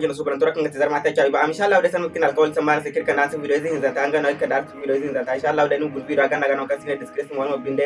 jina suban tura kan tizar mata chai ba insha Allah da san kin alkawal san mara sikir kana sun video zin zanta an ga noi kada video zin zanta insha Allah da nun gul video ga naga non kasine description wani binde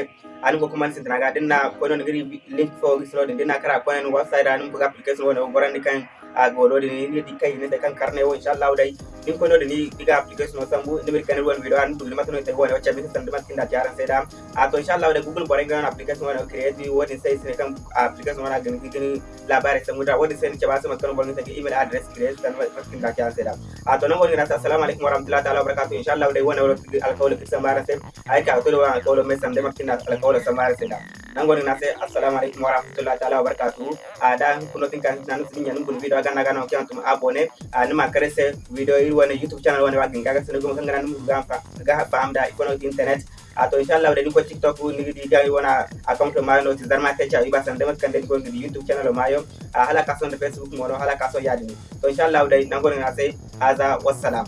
an ko kuma sin tanaga dinna ko non giri link for gislo dinna kara ko non website an buga application wani gorandi kan a golo ni ni di kai ni da kan karne wo insha Allah dai din ko no ni diga application no sambu ni bir kan won video an dul matno te woni wacce bi tan mat kinda jaran sai da a to insha Allah da google bare ga application wani create wani sai sai kan application wani ga ni kini labari samu da wani sai ni ke ba su matkan bon ta email address create kan mat kinda jaran sai da a to nan woni na assalamu alaikum warahmatullahi ta'ala wabarakatuh insha Allah dai wani wani alkawli kisan mara sai ai ka to da alkawli mai sande mat kinda alkawli samara sai da nan woni na sai assalamu alaikum warahmatullahi ta'ala wabarakatuh. A da kuno tin kan nan sun yan bul video gana gana kyan tum abone. A nima kare se video iri wani youtube channel wani wagin. Gaga sene gumo kangana num ga fa ga fa amda ikono internet. A to inshallah da ni ko tiktok ni di ga wana account ma no ti zarma te cha iba san demat kande ko di youtube channel mayo. A hala kaso de facebook mo no hala kaso yadi. Ni to inshallah da nan gonin sai haza wassalam.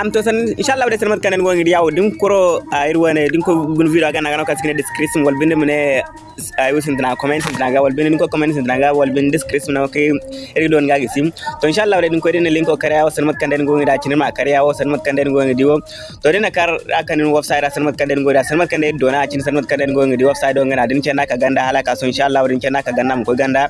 am to san inshallah wadde sene kanen gongi yaw din koro irwane din ko gun video ga nagano kasikine description wol binde mune sin sindana comment sindanaga wol wal ɗum ko comment sindanaga wal binde description nawo kay eri don ga gisim. To inshallah wadde din ko ɗene link o karyawo sene kanen kanden da cinema karyawo sene mat kanden gongi diwo. To ɗene kar akanen website sene kanen kanden da sene kanen kanden dona cin sene mat kanden gongi di website o ngana din cenaka ganda halaka so inshallah wadde cenaka ganda mu ko ganda.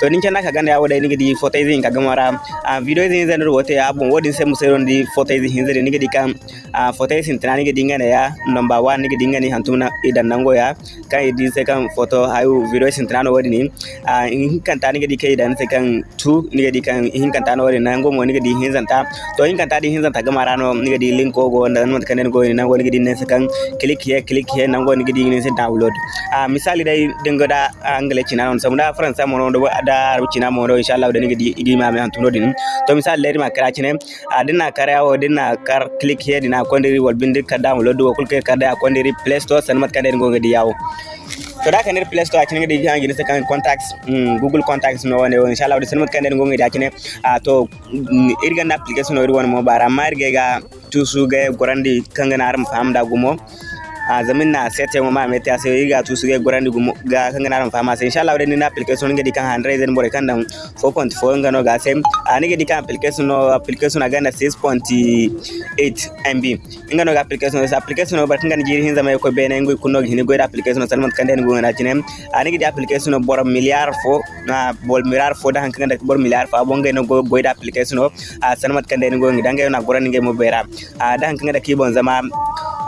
To din cena ka ganda da ni di photo izin ka gamara video izin zan rote abun wodin sai musayon di photo izin hinzere nige dikam a foto sin tana nige dingane ya number 1 nige dingane hantuna idan nango ya kan idi se kan photo ayu video sin tana no wadi ni. A in kan ta nige kai dan se kan 2 nige kan in kan ta no wadi nango mo nige di hinzanta to in kan ta di hinzanta ga marano ni di link ko go nan mat kanen go ni nango ni di ne se kan click here click here nango ni di ni se download. A misali dai dingo da angle china non samuna france mo no da china mo no inshallah da di igi ma me hantuno din to misali leri ma kara chine a dinna kare yawo dinna kar click here dinna kondiri wal bindir ka download wo kulke ka da kondiri play store san mat kadere ngo ngadi yawo to da kanir play store akine ngadi jangi ne kan contacts mm, google contacts no wone inshallah de san mat kadere ngo ngadi akine to irgan application no irwon mo bara marge ga tusu ga gorandi kangana aram famda gumo a zamin na sete mo ma mete ase iga tu suge gorandi gumo ga kanga na fama se inshallah wadani na application nge dikan 100 zen bore kan dan 4.4 ngano ga sem a nge dikan application no application aga na 6.8 MB ngano ga application sa application no bar kan jiri hin zama ko bene ngi kunno hin go application salman kan den go na tinem a nge di application no bor milliard fo na bol milliard fo da kan da bor milliard fo bonge no go go application no a salman kan den go ngi dange na gorandi nge mo bera. A da kan da kibon zama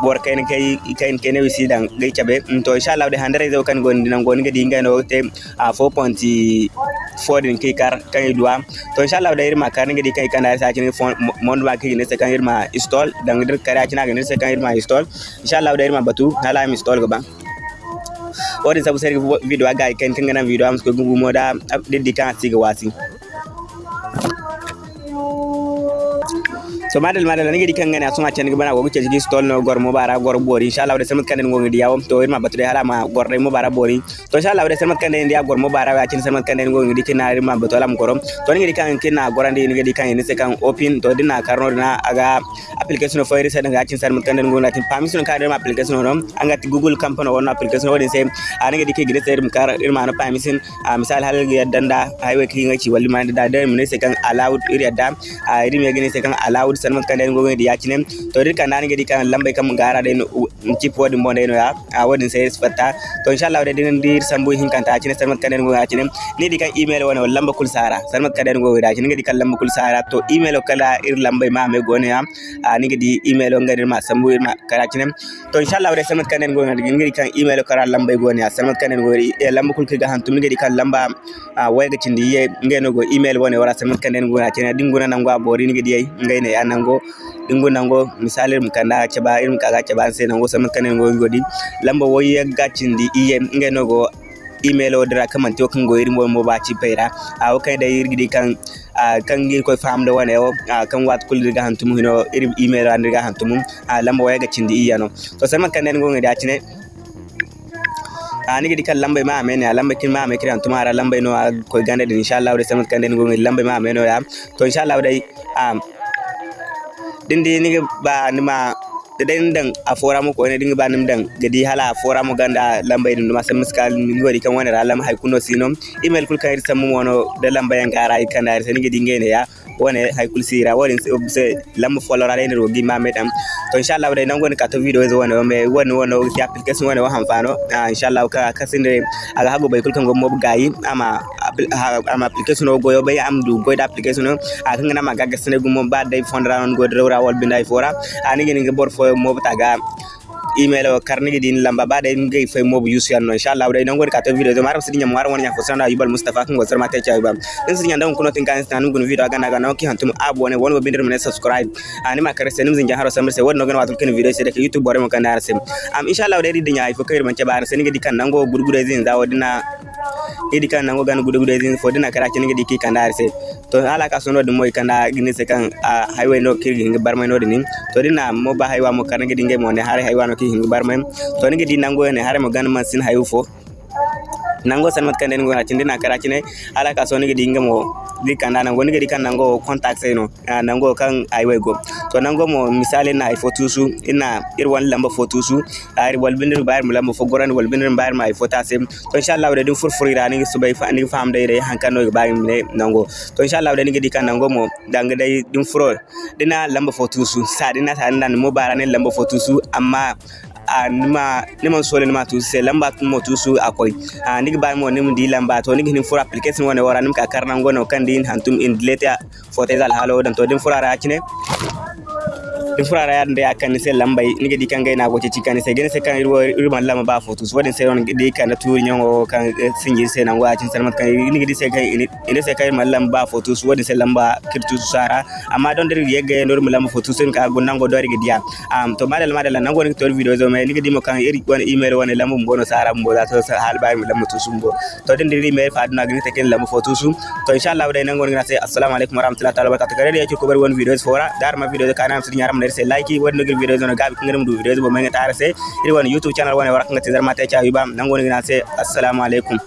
bor kain kai kain kene wisi dan gai chabe to insha Allah de handare zo kan gon dinan gon gadi ngai no te a 4.4 din kai kar kan idwa to insha Allah de irma kar ngadi kai kan sa cin mon ba kai ne se kan irma install dan dir kare cin ga ne se kan irma install insha Allah de irma batu hala im install gaba wadin sabu seri video aga kan kan ngana video am ko gugu moda diddi kan siga wasi so madal madal ni di kangane asuma chen gibana gogu gi stol no gor mubara gor bori. Inshallah de semat kanen ngongi diaw to irma batre hala ma gor re mubara bori. To inshallah de semat kanen dia gor mubara wa chen semat kanen ngongi di kina irma batolam gorom to ni di kangane kina gorandi ni di kangane se kan open. To dina karno dina aga application fo irisa daga chen semat kanen ngongi. Tin permission ka irma application no anga ti google company won application wodin se. Anigi di ke gide se irma kar irma no permission. Misal hal ga danda highway ki ci walli ma da da mun se kan allowed iri da irma gine se kan allowed sanmat kan den gogen di yakine to dir kan nan gedi kan lambe kam gara den chip wodi mo den ya. A wodin sai fatta to inshallah de din dir sambu hin kan ta yakine sanmat kan den gogen yakine ni di kan email wona lamba kul sara sanmat kan den gogen yakine gedi kan lamba kul sara to email kala ir lambe ma me gone ya. A ni gedi email ngadir ma sambu ma kala yakine to inshallah de sanmat kan den gogen gedi kan email kala lambe gone ya. Sanmat kan den gogen e lamba kul ga hantum gedi kan lamba a wayga cindi ye ngeno go email wona wara sanmat kan den gogen yakine dinguna nango abori ni gedi ngay ne nango dingo nango misali mi kanda chaba irin kaga chaba sai nango sama kanen go ngodi lamba woye gacindi iye ngenogo email odra kaman to kan goyir mo ba ci paira a kai da yirgidi kan kan gir ko fam da wane kan wat kul diga hantum hino ir email an diga hantum a lamba iya no. To sai man kan nan gonga ani gidi kan lamba ma amene lamba kin ma amene kiran tumara lamba no ko gande insha Allah da sai kan nan gonga lamba ma amene to insha Allah dai dindi ni ba ni ma da den dan a fora mu ko ne dinga ba nim dan gadi hala fora mu ganda lamba idin ma sam skal mi wadi kan wani ralam hay kuno sino. Email kul kan sam mu wono da lamba yan gara ay kan da sen gadi ngene ya wone hay kul sira woni se lamma folora ne rogi ma medam to inshallah dai nan goni ka to video zo wona me woni wono ki application wona wa hanfano inshallah ka kasinde aga hago bay kul kan go mob gayi ama ama application o goyo bay am du goy application o. Aga ngana ma gaga sene gum ba day fondra on go drawra wal binday fora ani ngeni ngi bor fo mob taga email o karnigi din lamba ba day ngi fay mobu yusu yan no. Inshallah nangor ka to video do maram sidinya mo waran nya fo sana yubal mustafa kan go sarma tay chay ba din sidinya ndam kuno tin kan stan ngun video aga naga no ki hantum abone won bindir men subscribe. Ani ma kare senim zinja haro samir se won no gan watul ken video se de youtube bore mo kan dar sem am inshallah day dinya ay fo kayr man cabar sen ngi dikan nango gurgure zin zawo dina idi kan nango gan gudu gudu din fodina kara ken gidi ki kanda dar se. To ala ka sono dum moy kanda gini se kan highway no ki ngi barmay no dinin to dina mo ba haywa mo kan ngi dinge mo ne hare haywa no ki ngi barmay to ngi di nango ne hare mo gan man sin hayu fo nango san sanmat kande ngo na tindina kara chine ala ka soni gidi ngam ngamo di kanda nango ni gidi kanda ngo contact sai no ah, nango kan aiwe go. To nango mo misale na photo su ina irwan lamba photo su ari ah, wal bindir bayar mu lamba fo goran wal bindir bayar ma photo sai to inshallah Allah fur fur furfuri ni su bai fa ni fam dai dai hankano ga ne mu nango. To inshallah Allah ni gidi kanda ngo mo dang dai din furo dina lamba photo su sa dina sa nan mo bara ne lamba photo su amma a nima nima sole nima tu se lamba tu ah, mo tu su akoy a nigi ba mo nim di lamba to, nigi nim fura application wona wara nim ka karna ngono kan din hantum in leta fote dal halo, dan to dim fura ra kine din fura ra nde akan se lamba nigi di kan gaina goce cikani se gene se kan irwo irman lamba ba foto su wadin se on di kan na turi nyongo kan sinji se nan wacin salmat kan nigi di se kan ine se kan irman lamba ba foto su wadin se lamba kirtu sara. Amma don der yegge nor mu lamba foto sen ka gonnan go dori gidiya am to madal madal nan go ni to video zo me nigi di mo kan iri wani email wani lamba mbono sara mbo da to hal ba mi lamba to sumbo to den diri email fa duna gini te ken lamba foto su. To inshallah dai nan go ni se assalamu alaikum warahmatullahi ta'ala kare da yake ko bar wani videos fora dar ma video kana am sinya ram merse like wadi ngir video zone gabi ko ngaram mdu video bo menga tarase iri wani youtube channel wani warakanga tezar mata cha yuba nangoni gina se assalamu alaikum.